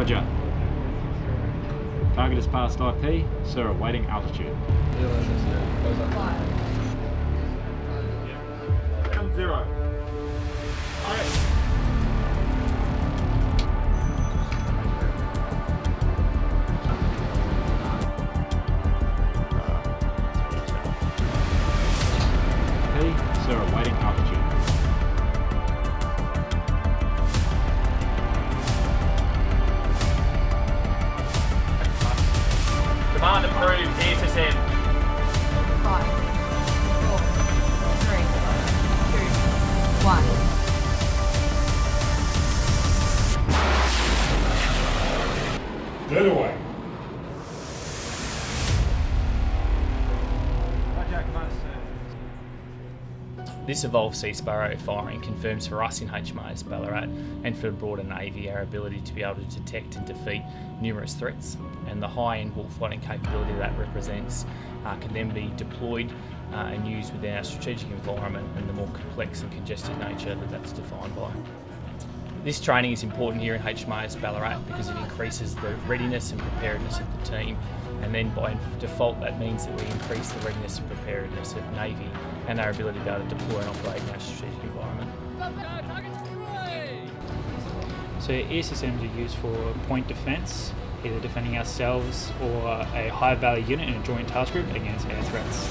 Roger. Target is past IP, sir awaiting altitude. Command approved, ESSM. Five, four, three, two, one. Dead away. This evolved Sea Sparrow firing confirms for us in HMAS Ballarat and for the broader Navy our ability to be able to detect and defeat numerous threats and the high-end warfighting capability that represents uh, can then be deployed uh, and used within our strategic environment and the more complex and congested nature that that's defined by. This training is important here in HMAS Ballarat because it increases the readiness and preparedness of the team and then by default that means that we increase the readiness and preparedness of Navy and our ability to be able to deploy and operate in our strategic environment. So ESSMs are used for point defence, either defending ourselves or a high value unit in a joint task group against air threats.